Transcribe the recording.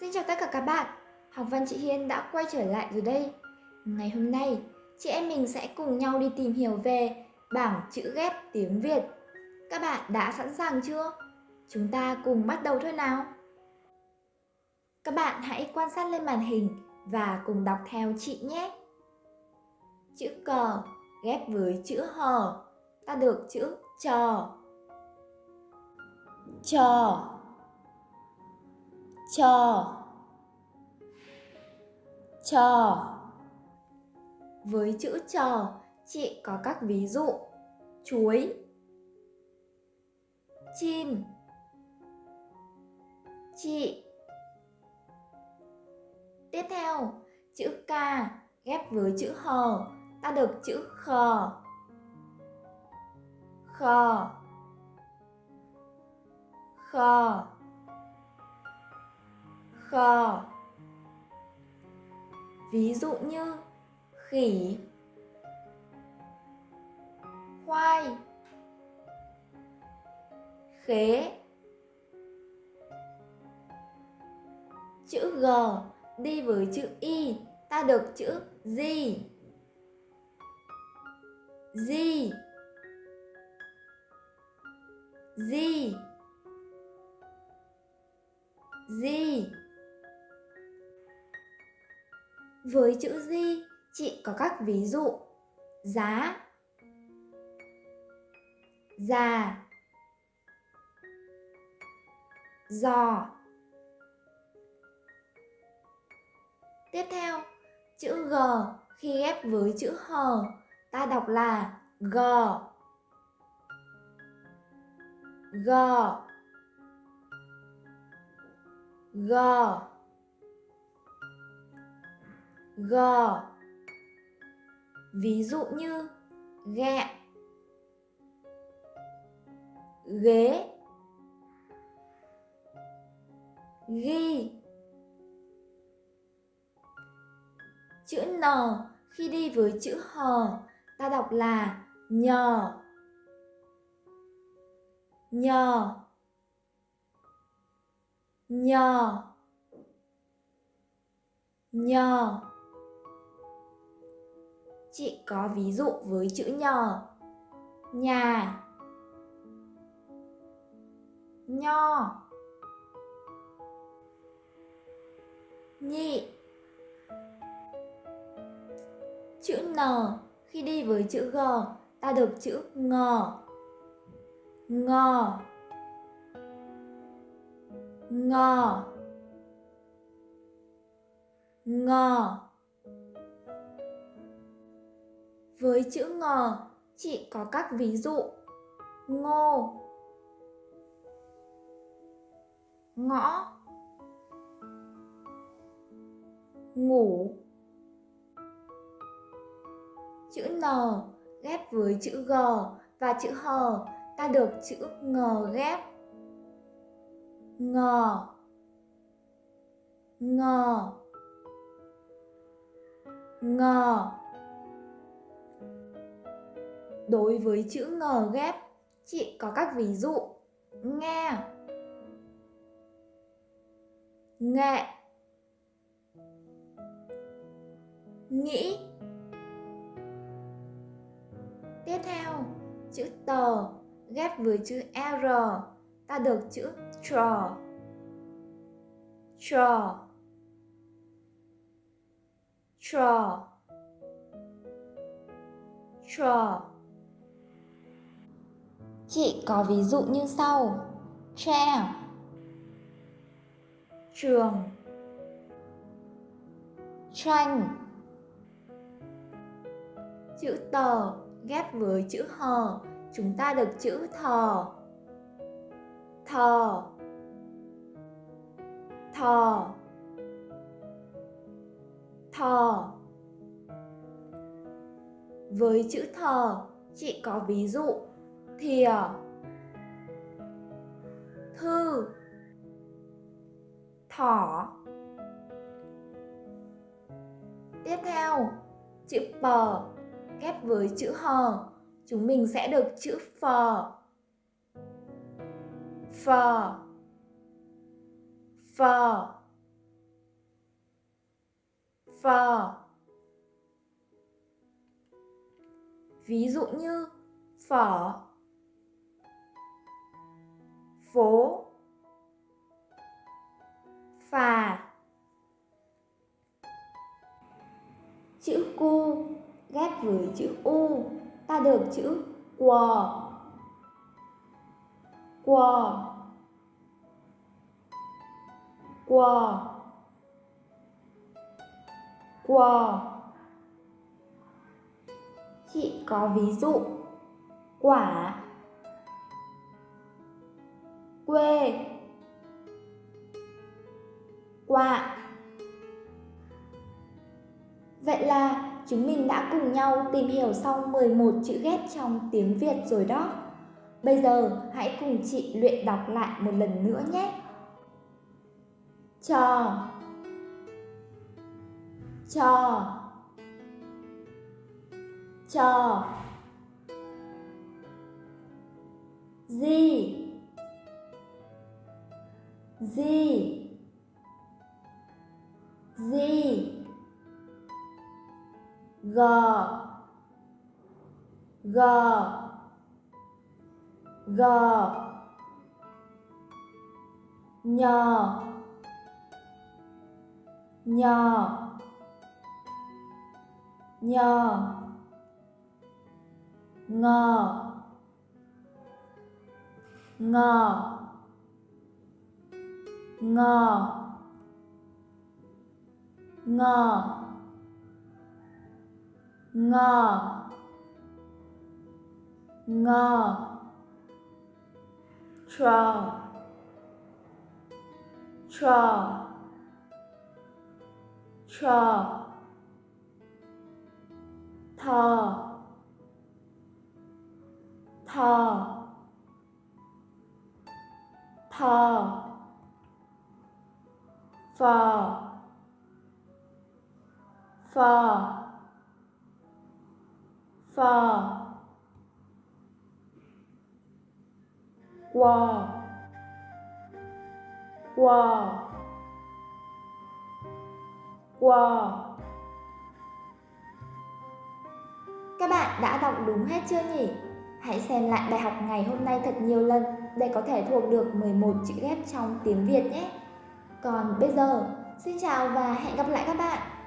Xin chào tất cả các bạn, học văn chị Hiên đã quay trở lại rồi đây. Ngày hôm nay, chị em mình sẽ cùng nhau đi tìm hiểu về bảng chữ ghép tiếng Việt. Các bạn đã sẵn sàng chưa? Chúng ta cùng bắt đầu thôi nào. Các bạn hãy quan sát lên màn hình và cùng đọc theo chị nhé. Chữ cờ ghép với chữ hờ, ta được chữ trò. Trò cho. Cho. Với chữ cho, chị có các ví dụ. Chuối. Chim. Chị. Tiếp theo, chữ k ghép với chữ hờ ta được chữ khờ khờ khờ khò ví dụ như khỉ, khoai, khế, chữ g đi với chữ y, ta được chữ gì gì gì gì với chữ di, chị có các ví dụ giá, già, giò. Tiếp theo, chữ G khi ghép với chữ hờ, ta đọc là G. G. G. G. Ví dụ như gẹ ghế. Ghi. Chữ n khi đi với chữ h, ta đọc là nhờ. Nhờ. Nhờ. Nhờ. Chị có ví dụ với chữ nhờ. Nhà. Nho. Nhị. Chữ N, khi đi với chữ G, ta được chữ ngờ Ngờ Ngờ Ngờ Với chữ ngờ, chị có các ví dụ. Ngô, ngõ, ngủ. Chữ N ghép với chữ G và chữ H ta được chữ ngờ ghép. Ngờ Ngờ Ngờ Đối với chữ ngờ ghép, chị có các ví dụ nghe, nghệ, nghĩ. Tiếp theo, chữ tờ ghép với chữ R, ta được chữ trò. Trò. Trò. Trò. Chị có ví dụ như sau. Tre à? Trường. Tranh. Chữ tờ ghép với chữ hờ, chúng ta được chữ thờ. Thờ. Thờ. Thờ. Với chữ thờ, chị có ví dụ thìa. Thư. Thỏ. Tiếp theo chữ pờ ghép với chữ hờ chúng mình sẽ được chữ phờ phờ phờ phờ. Ví dụ như phở, phố, phà. Chữ cu ghép với chữ u ta được chữ quò. Quò. Quò. Quò. Chị có ví dụ quả quê. Quạ Vậy là chúng mình đã cùng nhau tìm hiểu xong 11 chữ ghép trong tiếng Việt rồi đó. Bây giờ hãy cùng chị luyện đọc lại một lần nữa nhé. Trò. Trò. Trò. Gì gì Gì G. G. G. Nhờ Nhờ Nhờ Ngờ Ngờ Ngờ. Ngờ. Ngờ. Ngờ. Trò trò trò thờ. Thờ. Thờ phò. Phò. Phò. Quò. Quò. Quò. Các bạn đã đọc đúng hết chưa nhỉ? Hãy xem lại bài học ngày hôm nay thật nhiều lần để có thể thuộc được 11 chữ ghép trong tiếng Việt nhé. Còn bây giờ, xin chào và hẹn gặp lại các bạn!